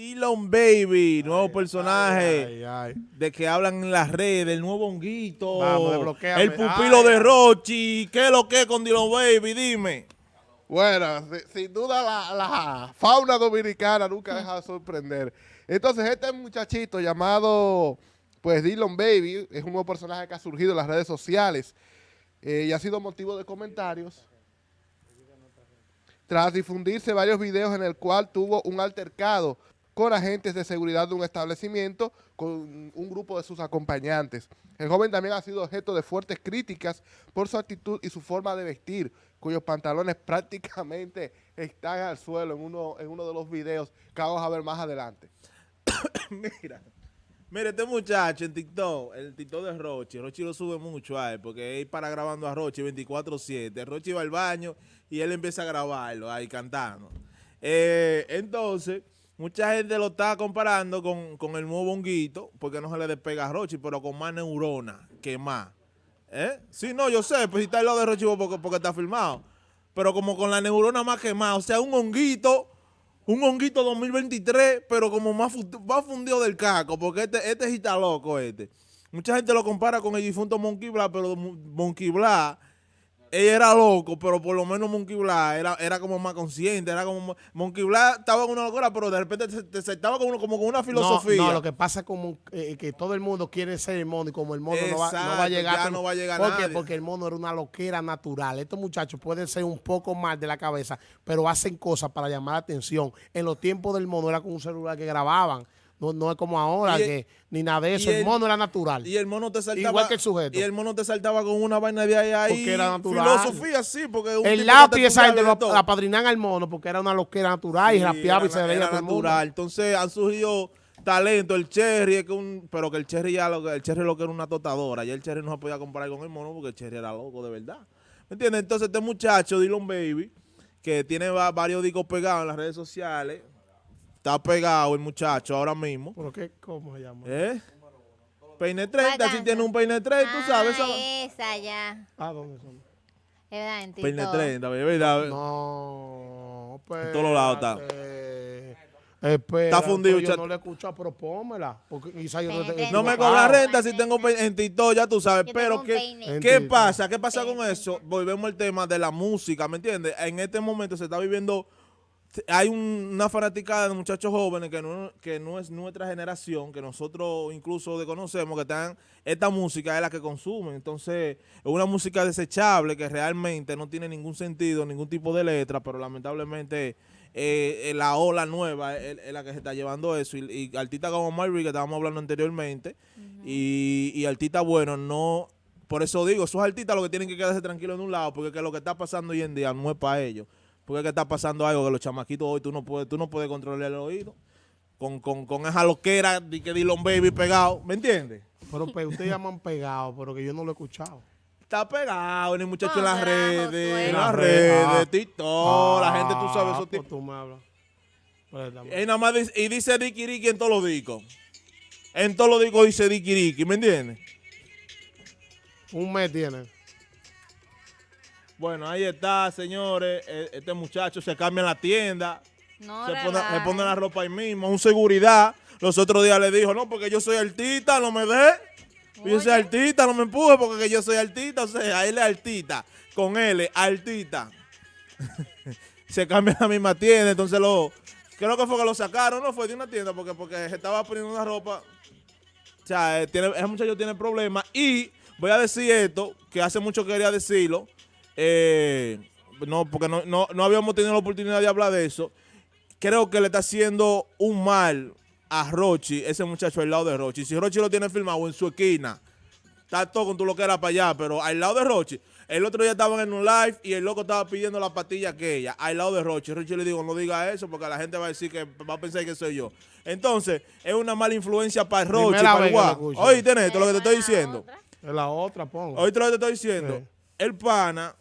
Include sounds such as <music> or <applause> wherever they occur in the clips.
Dylan Baby, nuevo personaje Ay, ay. de que hablan en las redes, el nuevo honguito, Vamos, el pupilo de. Rochi. ¿Qué es lo que es con Dylan Baby? Dime. Bueno, si- sin duda la, la fauna dominicana nunca deja de sorprender. Entonces, este muchachito llamado, pues, Dylan Baby, es un nuevo personaje que ha surgido en las redes sociales eh, y ha sido motivo de comentarios. Tras difundirse varios videos en el cual tuvo un altercado con agentes de seguridad de un establecimiento con un grupo de sus acompañantes. El joven también ha sido objeto de fuertes críticas por su actitud y su forma de vestir, cuyos pantalones <laughs> prácticamente están al suelo en uno, en uno de los videos que vamos a ver más adelante. <coughs> Mira. Mira, este muchacho en TikTok, el TikTok de Rochi, Rochi lo sube mucho a porque él para grabando a Rochi 24-7. Rochi va al baño y él empieza a grabarlo ahí cantando. Eh, entonces, mucha gente lo está comparando con, con el nuevo honguito, porque no se le despega a Rochi, pero con más neurona que más. ¿Eh? Sí, no, yo sé, pues si está al lado de Rochi porque, porque está filmado. Pero como con la neurona más quemada, o sea, un honguito un honguito 2023, pero como más, más fundido del caco, porque este, este está loco este. Mucha gente lo compara con el difunto Monkey Blah, pero Mon- Monkey Blah, él era loco, pero por lo menos Monkey Blah era, era como más consciente, era como... Monkey Blah estaba en una locura, pero de repente te, te- se estaba como, como con una filosofía. No, no, lo que pasa es como eh, que todo el mundo quiere ser el mono y como el mono no va, no va a llegar. ya no va a llegar ¿Por qué? Porque el mono era una loquera natural. Estos muchachos pueden ser un poco mal de la cabeza, pero hacen cosas para llamar la atención. En los tiempos del mono era con un celular que grababan. No, no es como ahora, Y el- que ni nada de eso. y El, el- mono era natural. Y el mono te saltaba... Igual que el sujeto. Y el mono te saltaba con una vaina de ahí, ahí Porque era natural. Filosofía, sí, porque... un el lápiz, esa gente lo y apadrinan al mono porque era una loquera natural y rapeaba y se veía mundo. natural. Entonces han surgido talentos. El Cherry es que un, pero que el Cherry ya lo, que- el Cherry lo que era una totadora. Ya el Cherry no se podía comparar con el mono porque el Cherry era loco de verdad. ¿Me entiendes? Entonces este muchacho, Dylan Baby, que tiene va- varios discos pegados en las redes sociales, está pegado el muchacho ahora mismo. ¿Pero qué? ¿Cómo se llama? ¿Eh? Peine 30, si tiene un peine 30, tú sabes. Ah, esa- esa ya. Ah, ¿dónde son? Es verdad, en Peine TikTok. 30, ¿verdad? No, En todos lados está. espérate. Espera, Está fundido, Yo chat. no le he escuchado, pero pónmela. Porque quizá yo no te- No me cobra renta si tengo peine en TikTok, ya tú sabes. Yo Pero ¿qué, ¿qué pasa? ¿Qué pasa con eso? Volvemos al tema de la música, ¿me entiendes? En este momento se está viviendo, hay un- una fanaticada de muchachos jóvenes que no, que no es nuestra generación, que nosotros incluso desconocemos, que están, esta música es la que consumen. Entonces, es una música desechable que realmente no tiene ningún sentido, ningún tipo de letra, pero lamentablemente eh, eh, la ola nueva es, es la que se está llevando eso. Y, y artistas como Marvin, que estábamos hablando anteriormente, y, y artistas buenos, no... Por eso digo, esos artistas lo que tienen que quedarse tranquilos en un lado, porque que lo que está pasando hoy en día no es para ellos. Porque es que está pasando algo que los chamaquitos hoy tú no puedes, tú no puedes controlar el oído. Con, con, con esa loquera de que Dylan Baby pegado, ¿me entiendes? Pero pe- ustedes llaman pegado, pero que yo no lo he escuchado. Está pegado en el muchacho en No, las será redes, en En las las redes, ah. TikTok, la gente, tú sabes, Ah, esos pues tipos. tú me hablas. Préstame. Y nada más dice, y dice Dicky Ricky en todos los discos. En todos los discos dice Dicky Ricky, ¿me entiendes? Un mes tiene. Bueno, ahí está, señores. E- Este muchacho se cambia en la tienda. No, se, pone, se pone la ropa ahí mismo. Un seguridad. Los otros días le dijo, no, porque yo soy artista, no me dé. Yo soy artista, no me empuje porque que yo soy artista. O sea, él es artista. Con él, artista. <laughs> se cambia en la misma tienda. Entonces lo... Creo que fue que lo sacaron, no fue de una tienda porque, porque se estaba poniendo una ropa. O sea, eh, tiene, ese muchacho tiene problemas. Y voy a decir esto, que hace mucho quería decirlo. Eh, no, porque no, no, no habíamos tenido la oportunidad de hablar de eso. Creo que le está haciendo un mal a Rochi, ese muchacho al lado de Rochi. Si Rochi lo tiene filmado en su esquina, está todo con tu lo que era para allá, pero al lado de Rochi. El otro día estaban en un live y el loco estaba pidiendo la patilla aquella, al lado de Rochi. Rochi le digo, no diga eso porque la gente va a decir que va a pensar que soy yo. Entonces, es una mala influencia para Rochi, para el vez que lo que te estoy diciendo. Es la otra, pongo. Oíste lo que te estoy diciendo. Sí. El pana,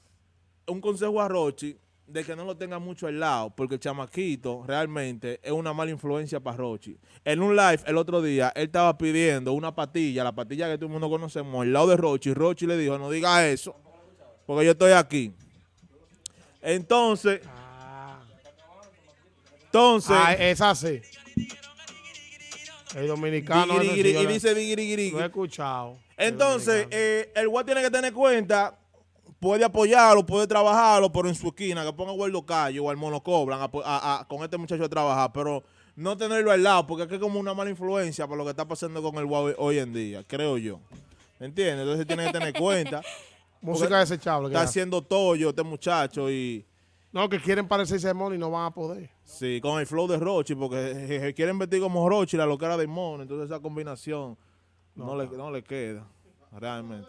un consejo a Rochi, de que no lo tenga mucho al lado, porque el chamaquito realmente es una mala influencia para Rochi. En un live el otro día, él estaba pidiendo una patilla, la patilla que todo el mundo conocemos, al lado de Rochi. Rochi le dijo, no diga eso, porque yo estoy aquí. Entonces, entonces, Ah, es así. El dominicano. y dice bigirigiri. Lo he escuchado. Entonces, eh, el guay tiene que tener cuenta, puede apoyarlo, puede trabajarlo, pero en su esquina, que ponga Guardo Cayo o al Mono Cobran a- a- a- con este muchacho a trabajar, pero no tenerlo al lado, porque es que es como una mala influencia por lo que está pasando con el guay hoy en día, creo yo. ¿Me entiendes? Entonces tiene que tener cuenta. <laughs> Música desechable. que Está hace. haciendo tollo este muchacho y No, que quieren parecerse a Mon y no van a poder. sí, con el flow de Rochi, porque quieren vestir como Rochi, la loquera de Mono, entonces esa combinación no, le, no le queda, realmente.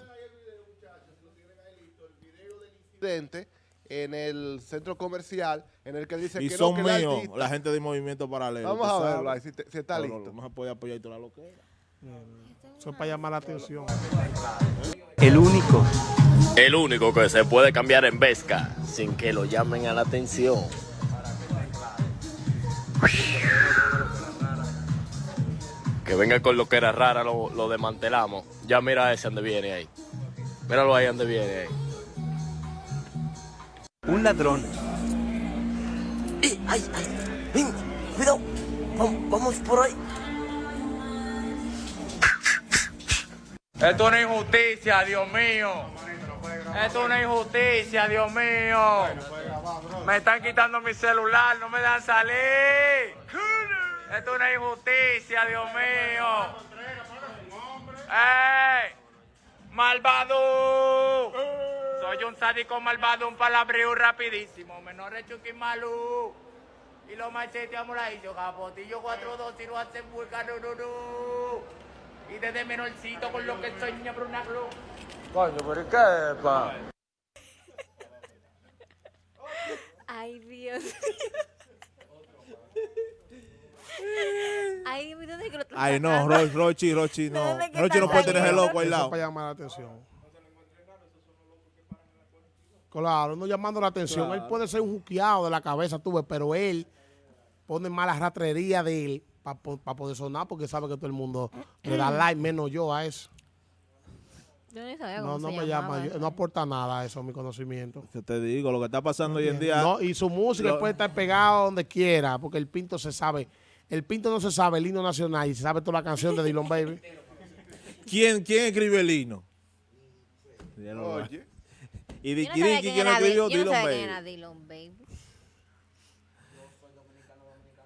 Incidente en el centro comercial en el que dice Y que son no, que el míos, la gente de Movimiento Paralelo. Vamos a verlo ahí, si, te- si está Pero listo. No se puede apoyar toda la loquera. Eso es para llamar la atención. El único. El único que se puede cambiar en Vesca sin que lo llamen a la atención. Que venga con lo que era rara, lo, lo desmantelamos. Ya mira ese donde viene ahí. Míralo ahí donde viene ahí. Un ladrón. ¡Eh, ¡Ay, ay! ¡Ven! ¡Cuidado! Vamos, vamos por ahí. Esto es una injusticia, Dios mío. Esto es una injusticia, Dios mío. Me están quitando mi celular, no me dejan salir. Esto es una injusticia, Dios mío. ¡Ey! ¡Malvado! Soy un sádico malvado, un palabrío rapidísimo. Menor Chucky Malú. Y los macheteamos ahí, yo capotillo 4-2 y lo hacen vulgar, no, no, no. Y desde menorcito con lo que soy niña Bruna Glu. Coño, pero ¿qué, pa? Ay, Dios. Ay, ¿dónde que lo Ay, no, Rochi, Rochi, ¿De no. Rochi no puede tener ese saliendo? loco al lado. para llamar la atención. Claro, no llamando la atención. Él puede ser un juqueado de la cabeza, tú ves, pero él pone mala ratrería de él para poder sonar porque sabe que todo el mundo le da <clears throat> like, menos yo a eso. Yo ni sabía No, cómo no se me llamaba llama, yo- no aporta nada a eso, a mi conocimiento. Yo te digo, lo que está pasando hoy en día. No, y su música Lo- puede estar pegado donde quiera, porque el Pinto se sabe. El Pinto no se sabe el himno nacional y se sabe toda la canción de Dylan Baby. <laughs> ¿Quién, ¿Quién escribe el himno? Oye, Y Yo Di no sabía Kiriki, quién ¿quién lo escribió? Dylan Baby. Dylan Baby.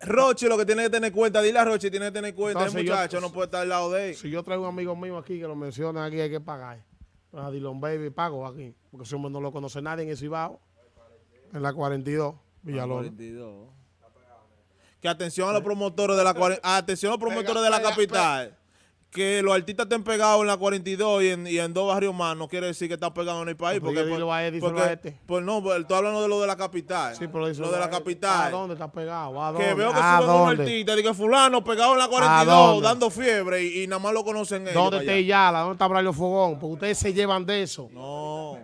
Rochi lo que tiene que tener cuenta, dile a Rochi, tiene que tener cuenta. Entonces, el yo- muchacho no puede estar al lado de él. Si yo traigo un amigo mío aquí que lo menciona aquí, hay que pagar. A Dylan Baby pago aquí, porque ese hombre no lo conoce nadie en el Cibao, en la 42, Villalona. 42. Que atención a los promotores de la cuare- atención a los promotores de la pega, capital. Que los artistas estén pegados en la 42 y en, y en dos barrios más, no quiere decir que están pegados en el país. Pues Porque, dilo a él, porque- a este. pues no, pues, estoy hablando de lo de la capital. Sí, pero lo de la ¿A capital. dónde está pegado? ¿A Que dónde? veo que ¿A suben un artista, digo, fulano pegado en la 42, dónde? dando fiebre y, y nada más lo conocen ellos. ¿Dónde está. Yala? ¿Dónde está Braulio Fogón? Porque ustedes se llevan de eso. No.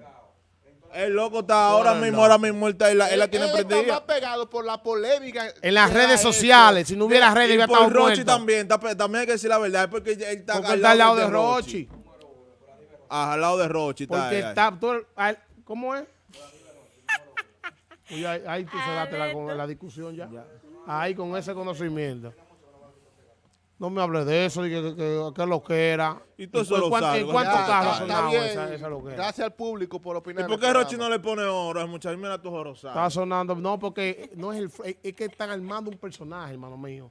El loco está ahora Bueno, mismo, no. ahora mismo él, está- él la, él la tiene él está prendida. más pegado por la polémica. En las redes sociales, si no hubiera redes, hubiera por estado Rochi muerto. también, está también hay que decir la verdad, es porque él está, Porque está al lado de Rochi. Ah, al lado de Rochi. Está Porque ahí, está... todo- ay, ¿Cómo es? <laughs> Uy, ahí, ahí tú cerraste la, la discusión ya. Ahí con ese conocimiento. No me hables de eso, de que, que, que, que lo que era. Y todo ¿En eso lo sabe, ¿En cuántos carros sonaba bien. esa, esa? Gracias al público por ¿Y opinar. por en qué Rochi no le pone oro? Muchacho, mira tu jorosado. Está sonando. No, porque no es el. es- que están armando un personaje, hermano mío.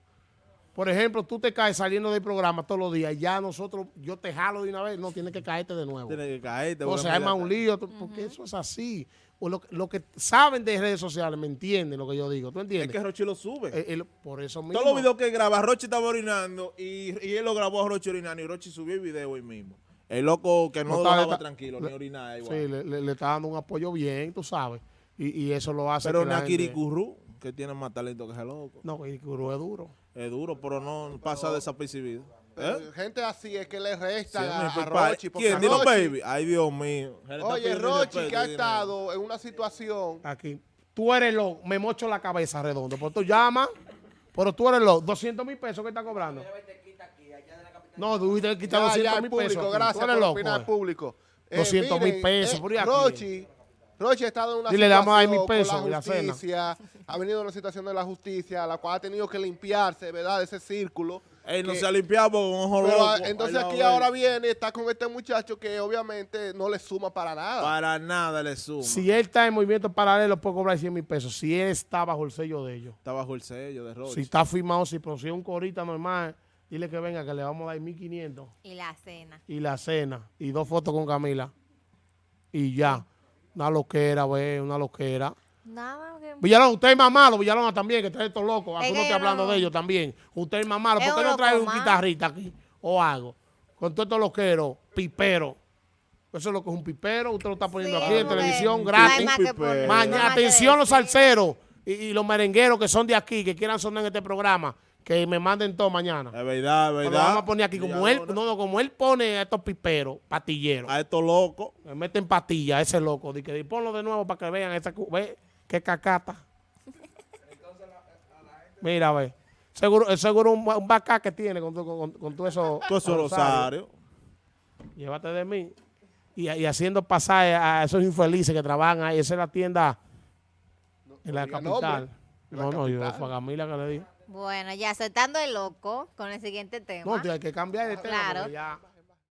Por ejemplo, tú te caes saliendo del programa todos los días. Ya nosotros, yo te jalo de una vez. No, tienes que caerte de nuevo. Tiene que caerte. O sea, más un lío. Porque eso es así. O lo, lo que saben de redes sociales me entienden lo que yo digo. ¿Tú Es entiendes? que Rochi lo sube. Eh, eh, por eso mismo. Todos los videos que graba, Rochi estaba orinando y, y él lo grabó a Rochi orinando y Rochi subió el video hoy mismo. El loco que no, está- tranquilo, le- ni orinar igual. Sí, le, le- le está dando un apoyo bien, tú sabes. Y, y eso lo hace. Pero Nakiri Curru, que tiene más talento que ese loco. No, Kirikuru es duro. Es duro, pero no pasa desapercibido. ¿Eh? Eh, Gente así es que le Sí, resta mi a. Rochi. porque ¿Quién? Dilo, Rochi- baby. Ay, Dios mío. Oye, Rochi que ha estado en una situación. Aquí. Tú eres loco, me mocho la cabeza redondo. Pues tú llamas, pero tú eres loco. 200 mil pesos que está cobrando. No, tú te quitas Ya, ya, 200 el mil pesos. aquí. gracias por loco. opinar, eh. público. Eh, 200 mil pesos, eh, por ahí. Rochi Roche ha estado en una Dile, situación pesos con y la la cena. justicia, ha venido en una situación de la justicia, la cual ha tenido que limpiarse, ¿verdad? De ese círculo. Él no que- se ha limpiado con un ojo pero, loco. ah, entonces aquí ahora viene, está con este muchacho que obviamente no le suma para nada. Para nada le suma. Si él está en movimiento paralelo, puede cobrar 100 mil pesos. Si él está bajo el sello de ellos. Está bajo el sello de Roche. Si está firmado, si produce un corita normal, dile que venga, que le vamos a dar 1.500 Y la cena. y la cena y dos fotos con Camila. Y ya. Una loquera, ve, una loquera. Nada, que... Villalón, usted es más malo, Villalón también, que está estos locos. No que hablando no- de ellos también. Usted es más malo. ¿Por qué no trae un más. guitarrista aquí? O algo. Con todos estos loqueros, pipero. Eso es lo que es un pipero. Usted lo está poniendo Sí, aquí en televisión gratis. no Mañana, atención los salseros y, y los merengueros que son de aquí, que quieran sonar en este programa, que me manden todo mañana. Es verdad, es Lo verdad. vamos a poner aquí, como él, Villalona. no, no, como él pone a estos piperos, patilleros, A estos locos. me meten patilla ese loco, de que di, ponlo de nuevo para que vean esa, ve, qué cacata. Mira, ve. Seguro, es seguro un, un bacá que tiene con, con, con todo eso. Todo eso rosario. Rosario. Llévate de mí. Y, y haciendo pasar a esos infelices que trabajan ahí. Esa es la tienda en la capital. la No, no, yo fue a Camila que le dije. Bueno, ya aceptando el loco con el siguiente tema. No, tío, hay que cambiar de tema. Claro. ya